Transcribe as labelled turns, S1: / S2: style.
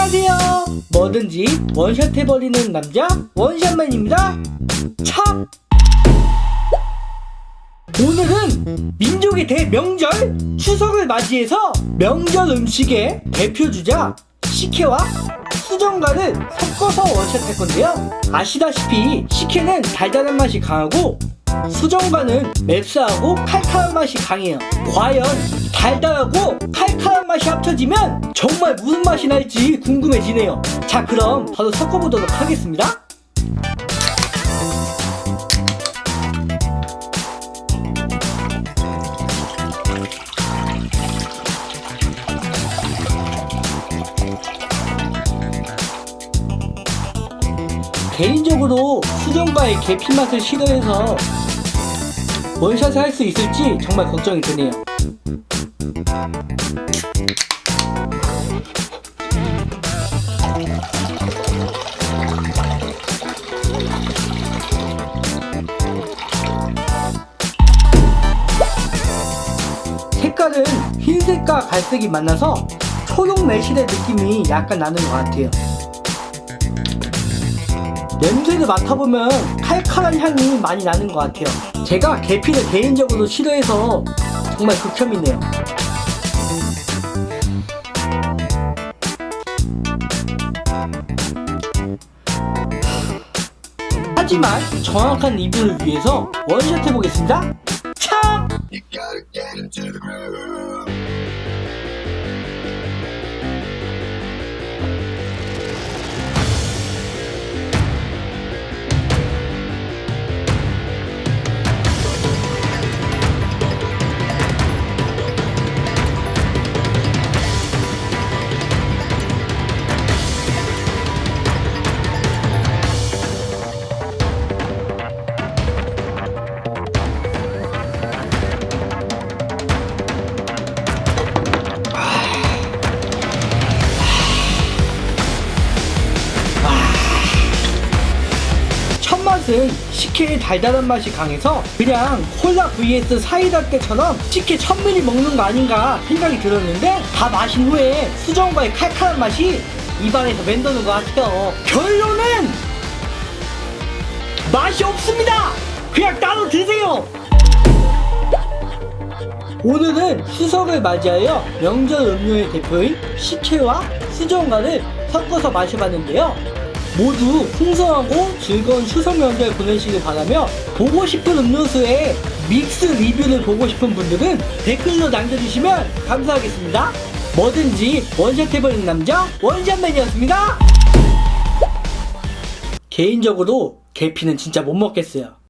S1: 안녕하세요. 뭐든지 원샷 해버리는 남자 원샷맨입니다. 차! 오늘은 민족의 대명절 추석을 맞이해서 명절 음식의 대표주자 식혜와 수정과를 섞어서 원샷 할 건데요. 아시다시피 식혜는 달달한 맛이 강하고 수정과는 맵싸하고 칼칼한 맛이 강해요. 과연 달달하고 칼칼한 맛이 합쳐지면 정말 무슨 맛이 날지 궁금해지네요. 자, 그럼 바로 섞어보도록 하겠습니다. 개인적으로 수정과의 계피 맛을 싫어해서 원샷을 할 수 있을지 정말 걱정이 되네요. 색깔은 흰색과 갈색이 만나서 초록 매실의 느낌이 약간 나는 것 같아요. 냄새를 맡아보면 칼칼한 향이 많이 나는 것 같아요. 제가 계피를 개인적으로 싫어해서 정말 극혐이네요. 하지만 정확한 리뷰를 위해서 원샷 해보겠습니다. 첫 맛은 식혜의 달달한 맛이 강해서 그냥 콜라 vs 사이다 때처럼 식혜 1000ml 먹는 거 아닌가 생각이 들었는데 다 마신 후에 수정과의 칼칼한 맛이 입안에서 맴도는 것 같아요. 결론은 맛이 없습니다! 그냥 따로 드세요! 오늘은 추석을 맞이하여 명절 음료의 대표인 식혜와 수정과를 섞어서 마셔봤는데요 모두 풍성하고 즐거운 추석 명절 보내시길 바라며 보고 싶은 음료수의 믹스 리뷰를 보고 싶은 분들은 댓글로 남겨주시면 감사하겠습니다. 뭐든지 원샷 해버리는 남자 원샷맨이었습니다. 개인적으로 계피는 진짜 못 먹겠어요.